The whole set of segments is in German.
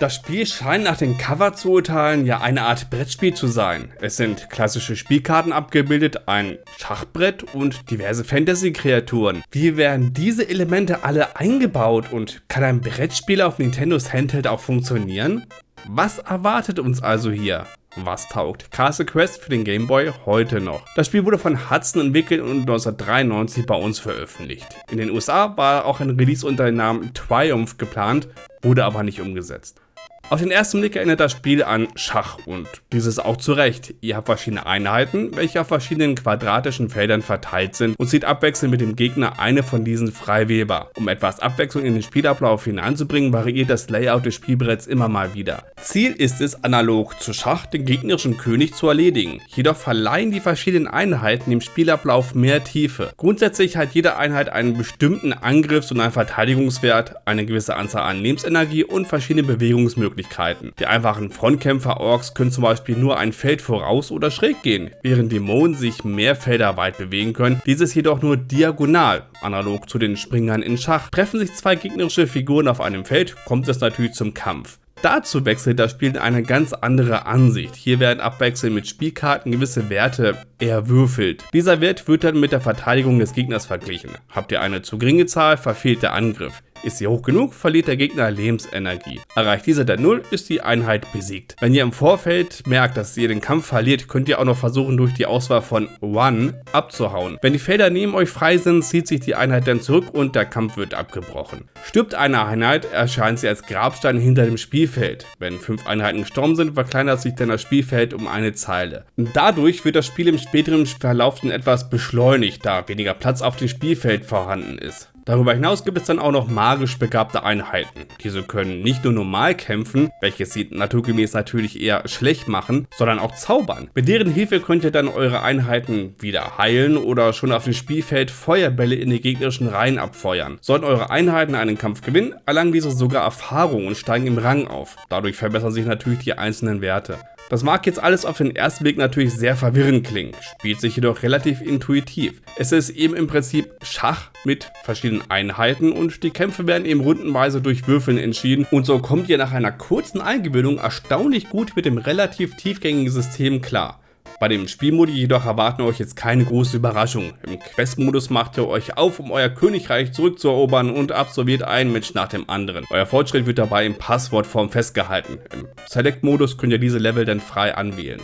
Das Spiel scheint nach dem Cover zu urteilen ja eine Art Brettspiel zu sein. Es sind klassische Spielkarten abgebildet, ein Schachbrett und diverse Fantasy-Kreaturen. Wie werden diese Elemente alle eingebaut und kann ein Brettspiel auf Nintendos Handheld auch funktionieren? Was erwartet uns also hier? Was taugt Castle Quest für den Game Boy heute noch? Das Spiel wurde von Hudson entwickelt und 1993 bei uns veröffentlicht. In den USA war auch ein Release unter dem Namen Triumph geplant, wurde aber nicht umgesetzt. Auf den ersten Blick erinnert das Spiel an Schach und dieses auch zu Recht. Ihr habt verschiedene Einheiten, welche auf verschiedenen quadratischen Feldern verteilt sind und zieht abwechselnd mit dem Gegner eine von diesen frei wählbar. Um etwas Abwechslung in den Spielablauf hineinzubringen, variiert das Layout des Spielbretts immer mal wieder. Ziel ist es, analog zu Schach den gegnerischen König zu erledigen. Jedoch verleihen die verschiedenen Einheiten dem Spielablauf mehr Tiefe. Grundsätzlich hat jede Einheit einen bestimmten Angriffs- und einen Verteidigungswert, eine gewisse Anzahl an Lebensenergie und verschiedene Bewegungsmöglichkeiten. Möglichkeiten. Die einfachen Frontkämpfer-Orks können zum Beispiel nur ein Feld voraus oder schräg gehen, während Dämonen sich mehr Felder weit bewegen können, dieses jedoch nur diagonal, analog zu den Springern in Schach. Treffen sich zwei gegnerische Figuren auf einem Feld, kommt es natürlich zum Kampf. Dazu wechselt das Spiel in eine ganz andere Ansicht. Hier werden abwechselnd mit Spielkarten gewisse Werte erwürfelt. Dieser Wert wird dann mit der Verteidigung des Gegners verglichen. Habt ihr eine zu geringe Zahl, verfehlt der Angriff. Ist sie hoch genug, verliert der Gegner Lebensenergie. Erreicht dieser der Null, ist die Einheit besiegt. Wenn ihr im Vorfeld merkt, dass ihr den Kampf verliert, könnt ihr auch noch versuchen, durch die Auswahl von One abzuhauen. Wenn die Felder neben euch frei sind, zieht sich die Einheit dann zurück und der Kampf wird abgebrochen. Stirbt eine Einheit, erscheint sie als Grabstein hinter dem Spielfeld. Wenn fünf Einheiten gestorben sind, verkleinert sich dann das Spielfeld um eine Zeile. Dadurch wird das Spiel im späteren Verlauf dann etwas beschleunigt, da weniger Platz auf dem Spielfeld vorhanden ist. Darüber hinaus gibt es dann auch noch magisch begabte Einheiten. Diese können nicht nur normal kämpfen, welches sie naturgemäß natürlich eher schlecht machen, sondern auch zaubern. Mit deren Hilfe könnt ihr dann eure Einheiten wieder heilen oder schon auf dem Spielfeld Feuerbälle in die gegnerischen Reihen abfeuern. Sollten eure Einheiten einen Kampf gewinnen, erlangen diese sogar Erfahrung und steigen im Rang auf. Dadurch verbessern sich natürlich die einzelnen Werte. Das mag jetzt alles auf den ersten Blick natürlich sehr verwirrend klingen, spielt sich jedoch relativ intuitiv. Es ist eben im Prinzip Schach mit verschiedenen Einheiten und die Kämpfe werden eben rundenweise durch Würfeln entschieden und so kommt ihr nach einer kurzen Eingewöhnung erstaunlich gut mit dem relativ tiefgängigen System klar. Bei dem Spielmodi jedoch erwarten euch jetzt keine große Überraschung. Im Quest-Modus macht ihr euch auf, um euer Königreich zurückzuerobern und absolviert einen Mensch nach dem anderen. Euer Fortschritt wird dabei in Passwortform festgehalten. Im Select-Modus könnt ihr diese Level dann frei anwählen.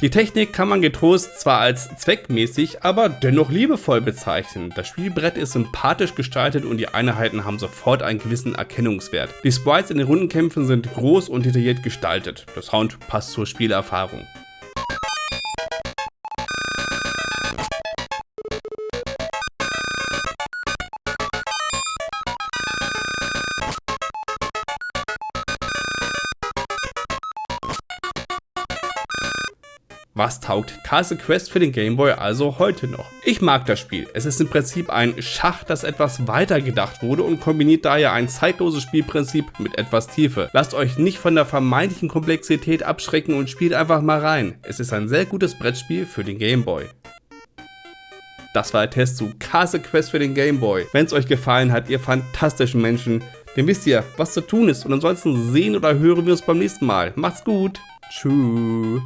Die Technik kann man getrost zwar als zweckmäßig, aber dennoch liebevoll bezeichnen. Das Spielbrett ist sympathisch gestaltet und die Einheiten haben sofort einen gewissen Erkennungswert. Die Sprites in den Rundenkämpfen sind groß und detailliert gestaltet. Der Sound passt zur Spielerfahrung. Was taugt Castle Quest für den Game Boy also heute noch? Ich mag das Spiel. Es ist im Prinzip ein Schach, das etwas weiter gedacht wurde und kombiniert daher ein zeitloses Spielprinzip mit etwas Tiefe. Lasst euch nicht von der vermeintlichen Komplexität abschrecken und spielt einfach mal rein. Es ist ein sehr gutes Brettspiel für den Game Boy. Das war der Test zu Castle Quest für den Game Boy. Wenn es euch gefallen hat, ihr fantastischen Menschen, dann wisst ihr, was zu tun ist. Und ansonsten sehen oder hören wir uns beim nächsten Mal. Macht's gut. Tschüss.